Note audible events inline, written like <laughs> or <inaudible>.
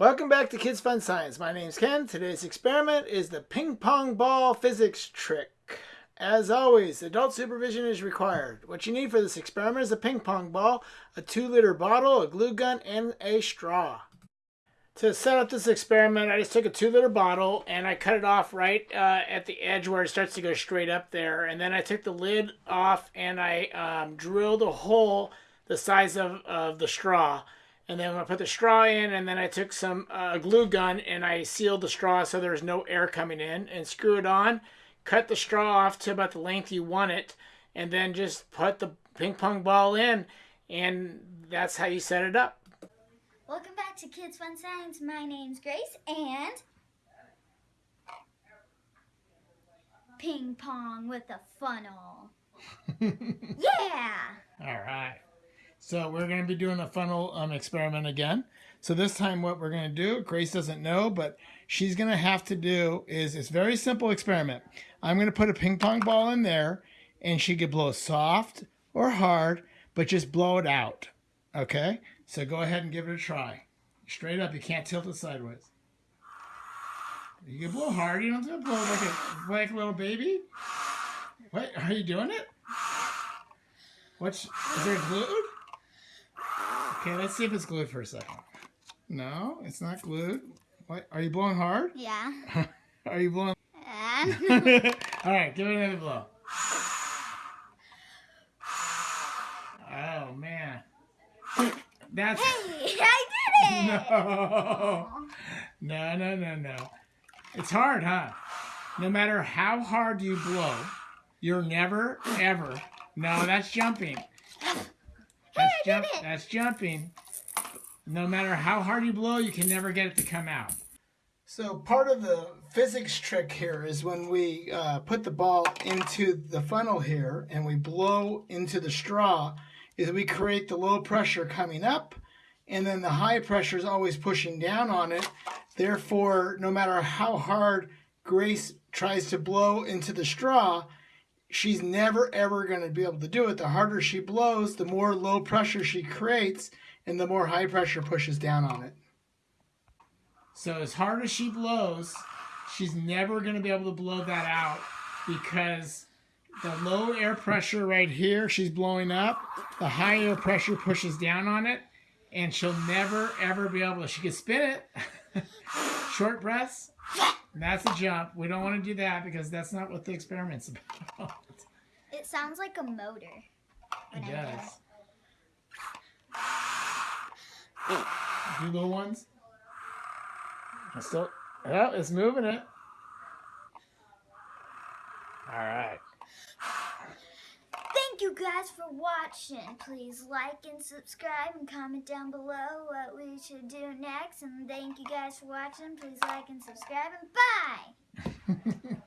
Welcome back to Kids Fun Science. My name's Ken. Today's experiment is the ping pong ball physics trick. As always, adult supervision is required. What you need for this experiment is a ping pong ball, a 2 liter bottle, a glue gun, and a straw. To set up this experiment, I just took a 2 liter bottle and I cut it off right uh, at the edge where it starts to go straight up there. And then I took the lid off and I um, drilled a hole the size of, of the straw and then I put the straw in, and then I took some uh, glue gun and I sealed the straw so there's no air coming in, and screw it on. Cut the straw off to about the length you want it, and then just put the ping pong ball in, and that's how you set it up. Welcome back to Kids Fun Science. My name's Grace, and ping pong with a funnel. <laughs> yeah! All right. So we're going to be doing a funnel um, experiment again. So this time what we're going to do, Grace doesn't know, but she's going to have to do is, it's very simple experiment. I'm going to put a ping pong ball in there and she could blow soft or hard, but just blow it out. Okay? So go ahead and give it a try. Straight up, you can't tilt it sideways. You can blow hard, you don't have to blow like a, like a little baby. What, are you doing it? What's, is there glue? Okay, let's see if it's glued for a second. No, it's not glued. What? Are you blowing hard? Yeah. <laughs> Are you blowing? And <laughs> All right, give it another blow. Oh man, that's hey, I did it! <laughs> no, no, no, no, no. It's hard, huh? No matter how hard you blow, you're never ever. No, that's jumping. That's I jump. That's jumping. No matter how hard you blow, you can never get it to come out. So part of the physics trick here is when we uh, put the ball into the funnel here and we blow into the straw, is we create the low pressure coming up, and then the high pressure is always pushing down on it. Therefore, no matter how hard Grace tries to blow into the straw, she's never ever going to be able to do it. The harder she blows, the more low pressure she creates, and the more high pressure pushes down on it. So as hard as she blows, she's never going to be able to blow that out because the low air pressure right here, she's blowing up. The high air pressure pushes down on it, and she'll never ever be able to. She can spin it. <laughs> Short breaths. That's a jump. We don't want to do that because that's not what the experiment's <laughs> about. It sounds like a motor. It do does. Do little ones. It's still, yeah, it's moving it. All right. You guys for watching. Please like and subscribe and comment down below what we should do next. And thank you guys for watching. Please like and subscribe and bye! <laughs>